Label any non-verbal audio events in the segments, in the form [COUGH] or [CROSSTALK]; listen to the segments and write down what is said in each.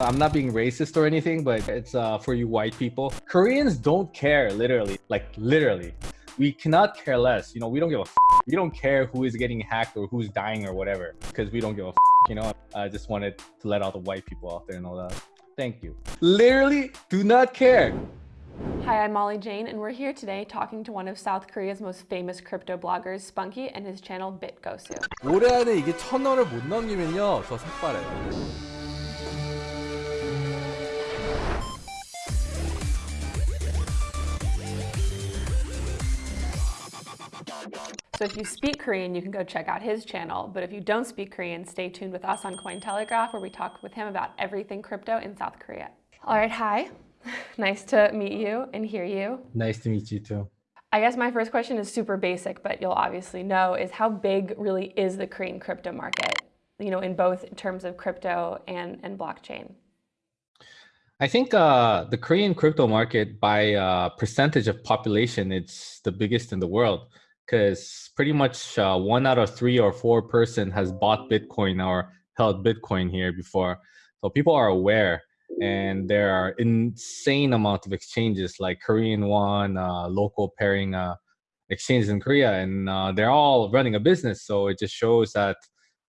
I'm not being racist or anything, but it's uh, for you white people. Koreans don't care, literally, like literally. We cannot care less. You know, we don't give a. F- we don't care who is getting hacked or who's dying or whatever, because we don't give a. F- you know, I just wanted to let all the white people out there know that. Thank you. Literally, do not care. Hi, I'm Molly Jane, and we're here today talking to one of South Korea's most famous crypto bloggers, Spunky, and his channel BitGosu. 올해 안에 이게 천 원을 못 넘기면요, 저 삭발해요. So if you speak Korean, you can go check out his channel. But if you don't speak Korean, stay tuned with us on Cointelegraph, where we talk with him about everything crypto in South Korea. All right, hi. [LAUGHS] nice to meet you and hear you. Nice to meet you too. I guess my first question is super basic, but you'll obviously know, is how big really is the Korean crypto market, you know, in both terms of crypto and, and blockchain? I think uh, the Korean crypto market, by uh, percentage of population, it's the biggest in the world because pretty much uh, one out of three or four person has bought Bitcoin or held Bitcoin here before. So people are aware and there are insane amount of exchanges like Korean one, uh, local pairing uh, exchanges in Korea, and uh, they're all running a business. So it just shows that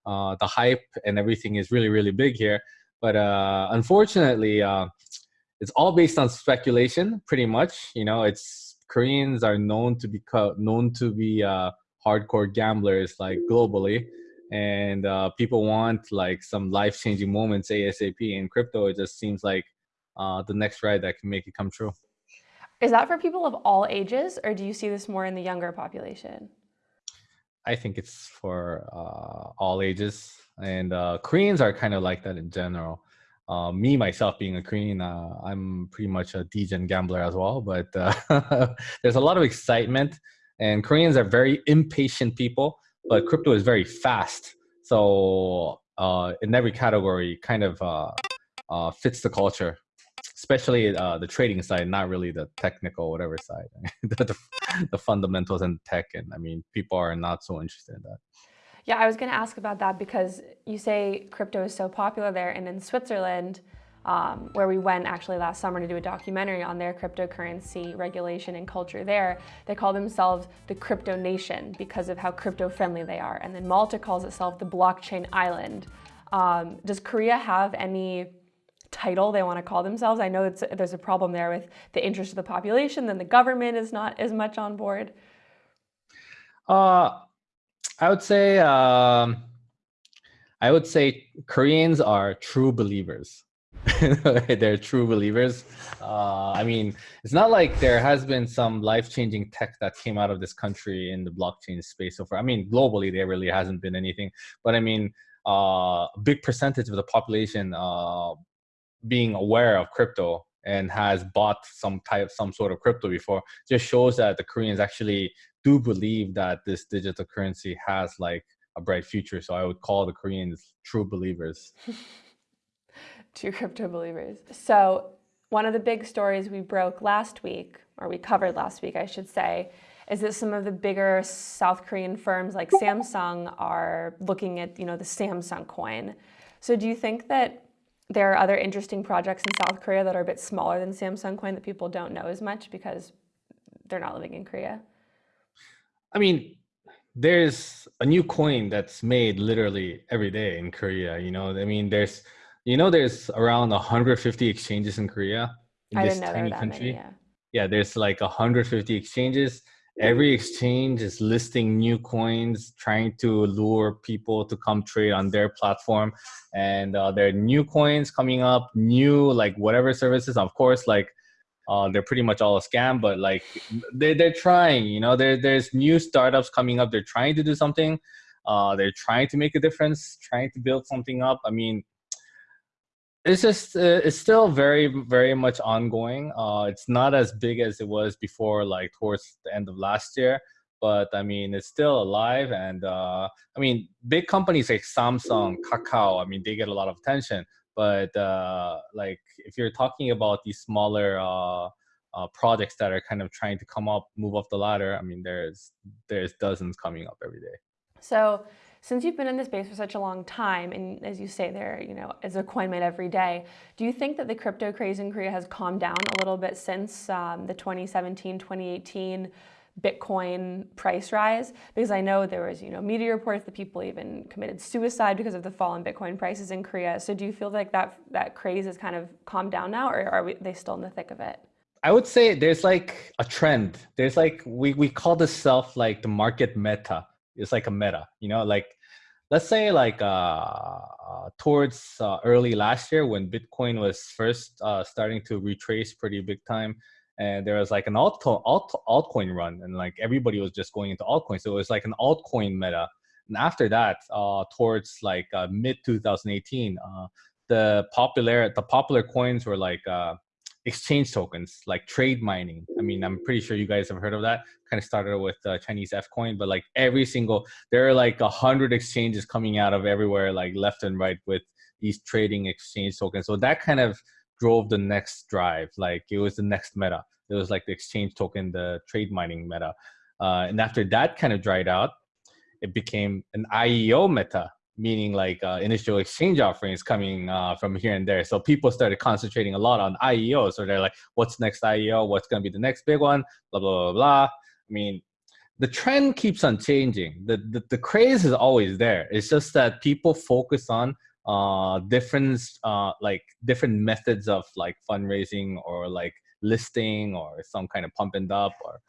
uh, the hype and everything is really, really big here. But uh, unfortunately, uh, it's all based on speculation, pretty much. You know, it's Koreans are known to be known to be hardcore gamblers, like globally. And uh, people want like some life-changing moments asap in crypto it just seems like uh, the next ride that can make it come true. Is that for people of all ages or do you see this more in the younger population? I think it's for uh, all ages. And uh, koreans are kind of like that in general uh, me myself being a korean uh, i'm pretty much a degen gambler as well but [LAUGHS] there's a lot of excitement and koreans are very impatient people but crypto is very fast. So uh, in every category, kind of uh, uh, fits the culture, especially uh, the trading side, not really the technical whatever side, [LAUGHS] the, the, the, fundamentals and tech. And I mean, people are not so interested in that. Yeah, I was going to ask about that because you say crypto is so popular there, and in Switzerland, um, where we went actually last summer to do a documentary on their cryptocurrency regulation and culture there. They call themselves the crypto nation because of how crypto friendly they are. And then Malta calls itself the blockchain island. Um, does Korea have any title they want to call themselves? I know there's a problem there with the interest of the population, then the government is not as much on board. Uh, I would say, um, I would say Koreans are true believers. [LAUGHS] they're true believers. Uh, I mean, it's not like there has been some life-changing tech that came out of this country in the blockchain space so far. I mean, globally, there really hasn't been anything. But I mean, uh, a big percentage of the population uh, being aware of crypto and has bought some type, some sort of crypto before, just shows that the Koreans actually do believe that this digital currency has like a bright future. So I would call the Koreans true believers. [LAUGHS] true crypto believers. So one of the big stories we broke last week, or we covered last week, I should say, is that some of the bigger South Korean firms like Samsung are looking at, you know, the Samsung coin. So do you think that there are other interesting projects in South Korea that are a bit smaller than Samsung coin that people don't know as much because they're not living in Korea? I mean, there's a new coin that's made literally every day in Korea. You know, I mean, there's you know, there's around 150 exchanges in Korea. In I didn't know there that country. Many, yeah. yeah, there's like 150 exchanges. Every exchange is listing new coins, trying to lure people to come trade on their platform. And uh, there are new coins coming up, new like whatever services. Of course, like uh, they're pretty much all a scam, but like they're, they're trying, you know, there, there's new startups coming up. They're trying to do something. Uh, they're trying to make a difference, trying to build something up. I mean, it's just uh, it's still very very much ongoing. Uh it's not as big as it was before like towards the end of last year but i mean it's still alive and uh i mean big companies like samsung kakao i mean they get a lot of attention but uh like if you're talking about these smaller uh, uh projects that are kind of trying to come up move up the ladder i mean there's there's dozens coming up every day. So since you've been in the space for such a long time, and as you say, there, you know, as a coin made every day. Do you think that the crypto craze in Korea has calmed down a little bit since um, the 2017, 2018 Bitcoin price rise? Because I know there was, you know, media reports that people even committed suicide because of the fall in Bitcoin prices in Korea. So do you feel like that that craze has kind of calmed down now, or are we, they still in the thick of it? I would say there's like a trend. There's like we we call this self like the market meta. It's like a meta, you know, like let's say like uh, uh towards uh, early last year when Bitcoin was first uh, starting to retrace pretty big time, and there was like an alt, alt altcoin run, and like everybody was just going into altcoin, so it was like an altcoin meta. And after that, uh, towards like uh, mid 2018, uh, the popular the popular coins were like uh, exchange tokens like trade mining. I mean, I'm pretty sure you guys have heard of that. Kind of started with uh, Chinese FCoin, but like every single, there are like a hundred exchanges coming out of everywhere, like left and right with these trading exchange tokens. So that kind of drove the next drive. Like it was the next meta. It was like the exchange token, the trade mining meta. Uh, and after that kind of dried out, it became an IEO meta, meaning like uh, initial exchange offerings coming uh, from here and there. So people started concentrating a lot on IEO. So they're like, what's next IEO? What's going to be the next big one? Blah, blah, blah, blah. I mean, the trend keeps on changing. The, the, the craze is always there. It's just that people focus on uh, different, uh, like different methods of like fundraising or like listing or some kind of pump and up or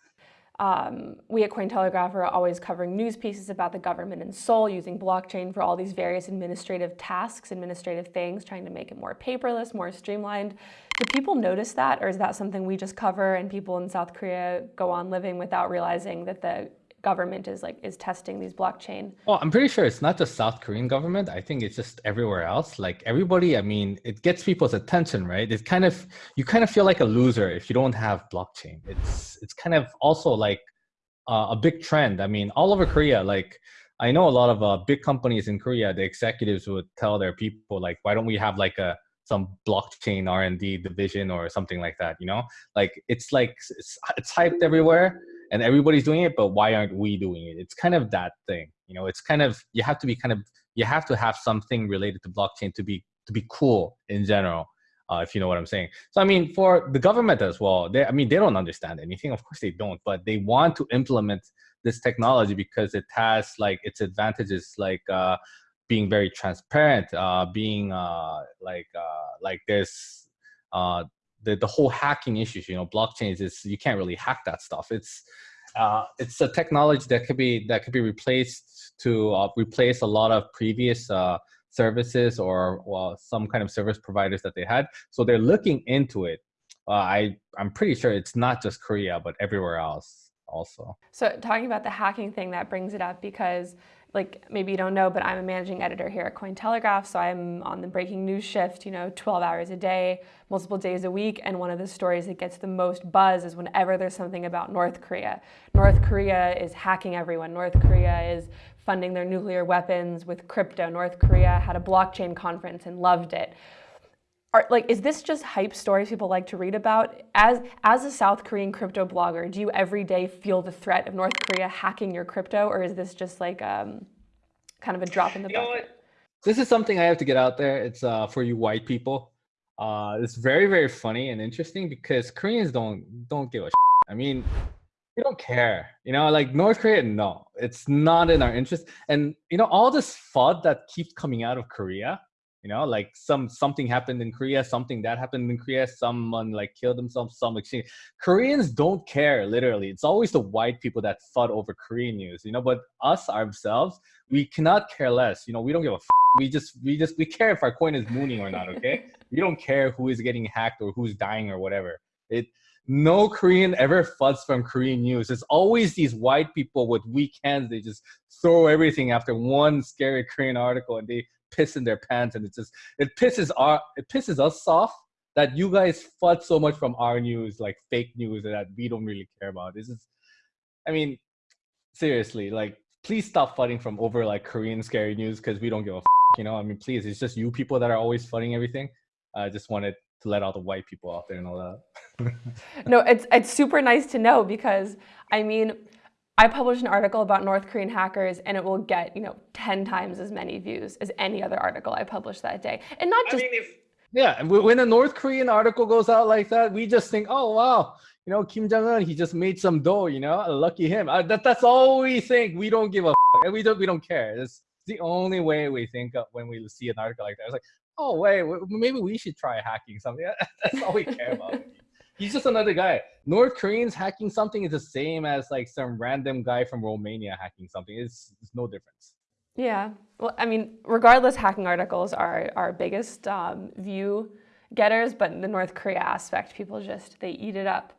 um, we at Cointelegraph are always covering news pieces about the government in Seoul using blockchain for all these various administrative tasks, administrative things, trying to make it more paperless, more streamlined. Do people notice that, or is that something we just cover and people in South Korea go on living without realizing that the government is like is testing these blockchain well i'm pretty sure it's not just south korean government. I think it's just everywhere else. Like everybody i mean it gets people's attention right? It's kind of you kind of feel like a loser if you don't have blockchain. It's it's kind of also like uh, a big trend. I mean all over korea like i know a lot of uh, big companies in korea the executives would tell their people like why don't we have like a some blockchain r&d division or something like that you know? Like it's like it's, it's hyped everywhere and everybody's doing it but why aren't we doing it? It's kind of that thing you know? It's kind of you have to be kind of you have to have something related to blockchain to be to be cool in general uh, if you know what i'm saying. So i mean for the government as well they i mean they don't understand anything. Of course they don't but they want to implement this technology because it has like its advantages like uh, being very transparent uh, being uh, like uh, like there's uh, the, the whole hacking issues, you know, blockchains is you can't really hack that stuff. It's uh, it's a technology that could be that could be replaced to uh, replace a lot of previous uh, services or well, some kind of service providers that they had. So they're looking into it. Uh, I I'm pretty sure it's not just Korea, but everywhere else also. So talking about the hacking thing, that brings it up because like maybe you don't know, but I'm a managing editor here at Cointelegraph, so I'm on the breaking news shift, you know, 12 hours a day, multiple days a week, and one of the stories that gets the most buzz is whenever there's something about North Korea. North Korea is hacking everyone. North Korea is funding their nuclear weapons with crypto. North Korea had a blockchain conference and loved it are like is this just hype stories people like to read about? As as a south korean crypto blogger do you every day feel the threat of north korea hacking your crypto or is this just like um, kind of a drop in the you bucket? this is something i have to get out there. It's uh, for you white people. Uh, it's very very funny and interesting because koreans don't don't give a shit. i mean we don't care. You know like north korea no. It's not in our interest. And you know all this fud that keeps coming out of korea you know like some something happened in korea something that happened in korea someone like killed themselves some exchange koreans don't care literally it's always the white people that fought over korean news you know but us ourselves we cannot care less you know we don't give a f- we just we just we care if our coin is mooning or not okay we don't care who is getting hacked or who's dying or whatever it no Korean ever fuds from Korean news. It's always these white people with weak hands. They just throw everything after one scary Korean article and they piss in their pants and it just it pisses our it pisses us off that you guys fud so much from our news like fake news that we don't really care about. This is i mean seriously like please stop fighting from over like korean scary news because we don't give a f- you know? I mean please it's just you people that are always fighting everything. I just wanted to let all the white people out there know that. [LAUGHS] No it's it's super nice to know because i mean I publish an article about North Korean hackers and it will get, you know, 10 times as many views as any other article I published that day. And not just I mean, if, yeah, when a North Korean article goes out like that, we just think, "Oh, wow, you know, Kim Jong Un, he just made some dough, you know, lucky him." Uh, that, that's all we think. We don't give a and we don't we don't care. It's the only way we think of when we see an article like that. It's like, "Oh, wait, maybe we should try hacking something." [LAUGHS] That's all we care about. He's just another guy. North Koreans hacking something is the same as like some random guy from Romania hacking something. It's, it's no difference. Yeah. Well, I mean, regardless, hacking articles are our biggest um, view getters, but the North Korea aspect, people just, they eat it up.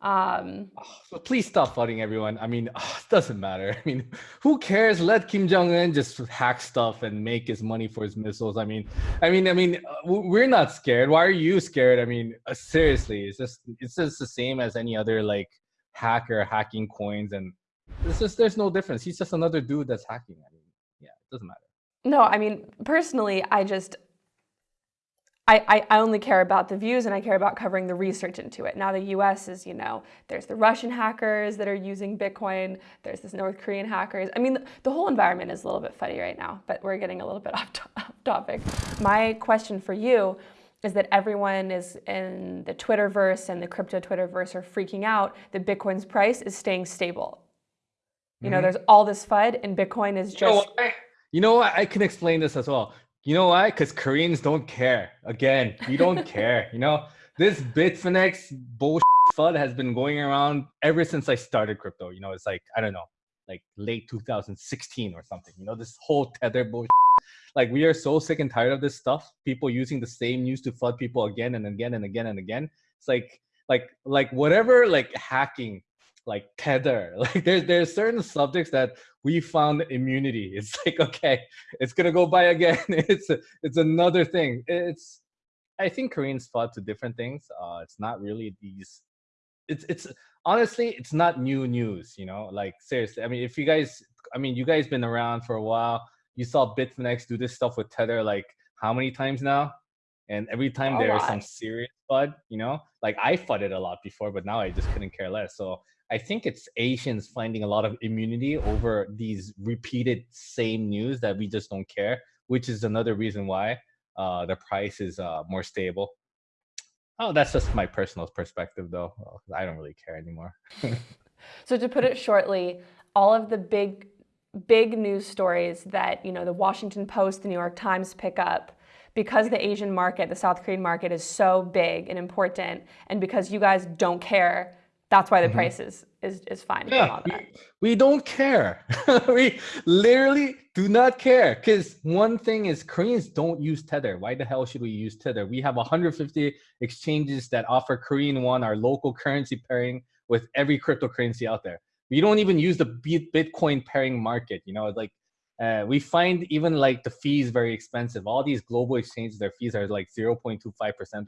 Um, oh, please stop flooding everyone. I mean, oh, it doesn't matter. [LAUGHS] I mean, who cares? Let Kim Jong Un just hack stuff and make his money for his missiles. I mean, I mean, I mean, uh, we're not scared. Why are you scared? I mean, uh, seriously, it's just it's just the same as any other like hacker hacking coins, and it's just there's no difference. He's just another dude that's hacking. I mean, yeah, it doesn't matter. No, I mean, personally, I just I, I, only care about the views and I care about covering the research into it. Now the US is, you know, there's the Russian hackers that are using Bitcoin, there's this North Korean hackers. I mean, the, the whole environment is a little bit funny right now, but we're getting a little bit [LAUGHS] off, to off topic. My question for you is that everyone is in the Twitterverse and the crypto Twitterverse are freaking out that Bitcoin's price is staying stable. You mm -hmm. know, mm-hmm. there's all this FUD and Bitcoin is just... You know, you know what? I can explain this as well. You know why? Because Koreans don't care. Again, we don't [LAUGHS] care. You know, this Bitfinex bullshit FUD has been going around ever since I started crypto. You know, it's like, I don't know, like late 2016 or something. You know, this whole tether bullshit. Like we are so sick and tired of this stuff. People using the same news to flood people again and again and again and again. It's like, like, like whatever, like hacking like tether. [LAUGHS] Like there's there's certain subjects that we found immunity. [LAUGHS] It's like okay it's gonna go by again. [LAUGHS] It's it's another thing. It's i think koreans fought to different things. Uh it's not really these it's it's honestly it's not new news you know? Like seriously i mean if you guys i mean you guys been around for a while you saw bitfinex do this stuff with tether like how many times now? And every time there's some serious FUD, you know, like I fudded a lot before, but now I just couldn't care less. So I think it's Asians finding a lot of immunity over these repeated same news that we just don't care, which is another reason why uh, the price is uh, more stable. Oh, that's just my personal perspective, though. I don't really care anymore. [LAUGHS] so to put it shortly, all of the big, big news stories that you know the Washington Post, the New York Times pick up, because the Asian market, the South Korean market, is so big and important, and because you guys don't care that's why the mm -hmm. price is is is fine. Yeah, we, we, don't care. [LAUGHS] we literally do not care because one thing is Koreans don't use Tether. Why the hell should we use Tether? We have 150 exchanges that offer Korean won, our local currency pairing with every cryptocurrency out there. We don't even use the Bitcoin pairing market. You know, like uh, we find even like the fees very expensive. All these global exchanges, their fees are like 0.25%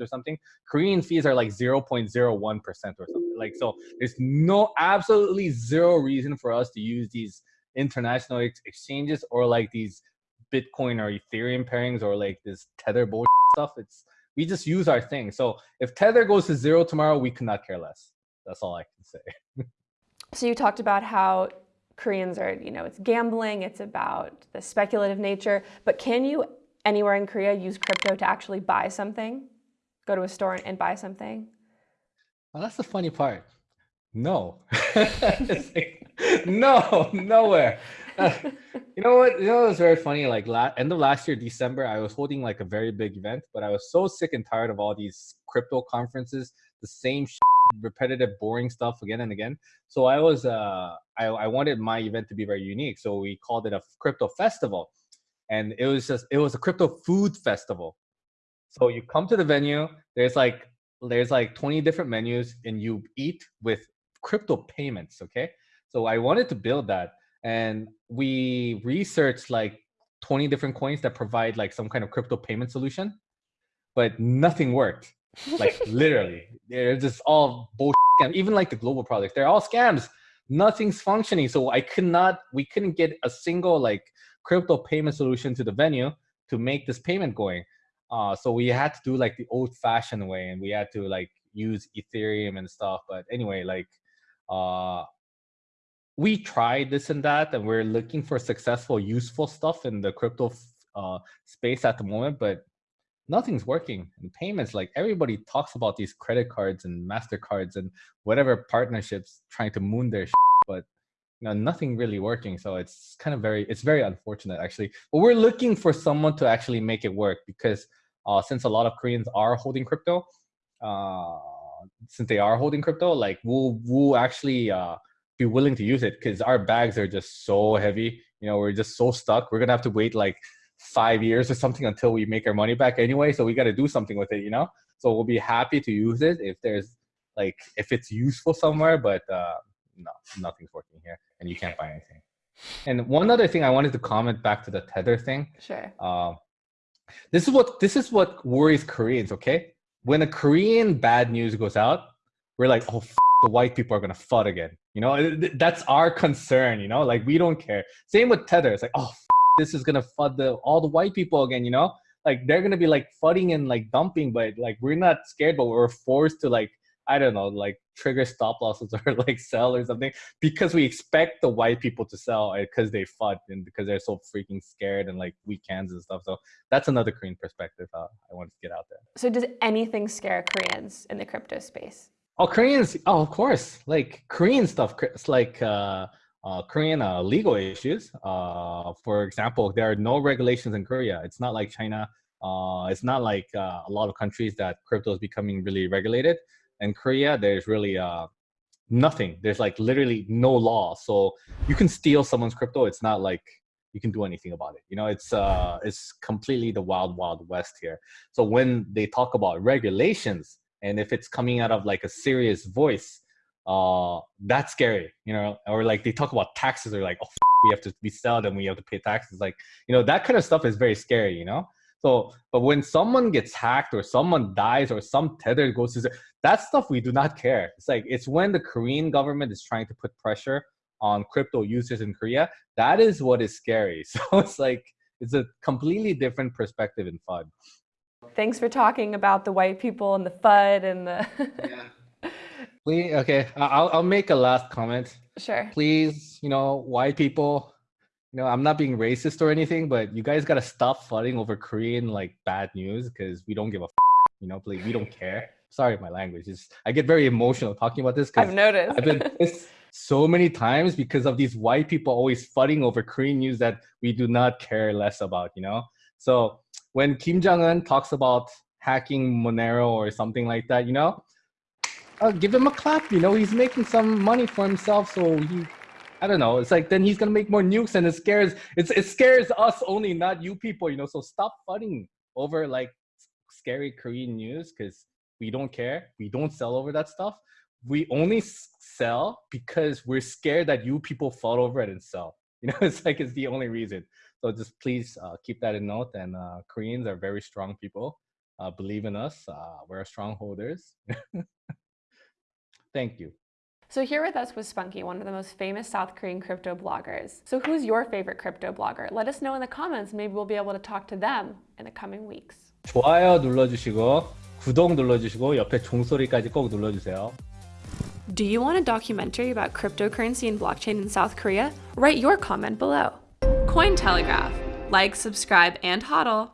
or something. Korean fees are like 0.01% or something. Like, so there's no, absolutely zero reason for us to use these international ex exchanges or like these Bitcoin or Ethereum pairings or like this Tether bullshit stuff. It's, we just use our thing. So if Tether goes to zero tomorrow, we could not care less. That's all I can say. [LAUGHS] so you talked about how Koreans are, you know, it's gambling, it's about the speculative nature, but can you anywhere in Korea use crypto to actually buy something? Go to a store and buy something? Well, that's the funny part. No. [LAUGHS] like, no, nowhere. Uh, you know what? You know, it was very funny. Like la end of last year, December, I was holding like a very big event, but I was so sick and tired of all these crypto conferences, the same repetitive, boring stuff again and again. So I was, uh, I, I wanted my event to be very unique. So we called it a crypto festival, and it was just, it was a crypto food festival. So you come to the venue. There's like, there's like 20 different menus, and you eat with crypto payments. Okay. So I wanted to build that, and we researched like 20 different coins that provide like some kind of crypto payment solution, but nothing worked like [LAUGHS] literally. They're just all bullshit And even like the global projects they're all scams. Nothing's functioning. So i could not we couldn't get a single like crypto payment solution to the venue to make this payment going. Uh so we had to do like the old fashioned way and we had to like use ethereum and stuff. But anyway like uh we tried this and that, and we're looking for successful, useful stuff in the crypto uh, space at the moment, but nothing's working. And payments, like everybody talks about these credit cards and Mastercards and whatever partnerships trying to moon their, shit, but you know, nothing really working. So it's kind of very, it's very unfortunate actually. But we're looking for someone to actually make it work because uh, since a lot of Koreans are holding crypto, uh, since they are holding crypto, like we'll we'll actually uh, be willing to use it because our bags are just so heavy. You know, we're just so stuck. We're gonna have to wait like five years or something until we make our money back anyway. So we got to do something with it, you know. So we'll be happy to use it if there's like if it's useful somewhere, but uh, no, nothing's working here, and you can't buy anything. And one other thing I wanted to comment back to the tether thing. Sure. Uh, this is what this is what worries Koreans. Okay, when a Korean bad news goes out, we're like, oh, the white people are gonna FUD again. You know, that's our concern. You know, like we don't care. Same with Tether. It's like, oh, this is gonna FUD the all the white people again. You know, like they're gonna be like FUDing and like dumping, but like we're not scared, but we're forced to like I don't know, like trigger stop losses [LAUGHS] or like sell or something because we expect the white people to sell because uh, they FUD and because they're so freaking scared and like weak hands and stuff. So that's another Korean perspective uh, I wanted to get out there. So does anything scare Koreans in the crypto space? Oh, Koreans! Oh, of course. Like Korean stuff. It's like uh, uh, Korean uh, legal issues. Uh, for example, there are no regulations in Korea. It's not like China. Uh, it's not like uh, a lot of countries that crypto is becoming really regulated in Korea, there's really uh, nothing. There's like literally no law. So you can steal someone's crypto. It's not like you can do anything about it. You know, it's it's completely the wild, wild west here. So when they talk about regulations, and if it's coming out of like a serious voice, uh, that's scary. You know, or like they talk about taxes, or like, oh, we have to be sold and we have to pay taxes. Like, you know, that kind of stuff is very scary. You know. So, but when someone gets hacked or someone dies or some tether goes to that stuff, we do not care. It's like it's when the Korean government is trying to put pressure on crypto users in Korea. That is what is scary. [LAUGHS] So it's like it's a completely different perspective in FUD. Thanks for talking about the white people and the FUD and the. yeah. [LAUGHS] Please, okay, I'll I'll make a last comment. Sure. Please, you know, white people you know, I'm not being racist or anything, but you guys gotta stop fighting over Korean like bad news because we don't give a f- you know, please, we don't care. Sorry, my language is. I get very emotional talking about this. I've noticed. I've been pissed so many times because of these white people always fighting over Korean news that we do not care less about. You know, so when Kim Jong Un talks about hacking Monero or something like that, you know, uh, give him a clap. You know, he's making some money for himself, so he I don't know. It's like then he's gonna make more nukes, and it scares it's it scares us only, not you people. You know, so stop fighting over like scary Korean news because we don't care. We don't sell over that stuff. We only sell because we're scared that you people fall over it and sell. [LAUGHS] You know, it's like it's the only reason. So just please uh, keep that in note. And uh, Koreans are very strong people. Uh, believe in us. Uh, we're strong holders. [LAUGHS] Thank you. So here with us was Spunky, one of the most famous South Korean crypto bloggers. So who's your favorite crypto blogger? Let us know in the comments. Maybe we'll be able to talk to them in the coming weeks. 좋아요 눌러주시고 구독 눌러주시고 옆에 종소리까지 꼭 눌러주세요. Do you want a documentary about cryptocurrency and blockchain in South Korea? Write your comment below. Cointelegraph. Like, subscribe, and hodl.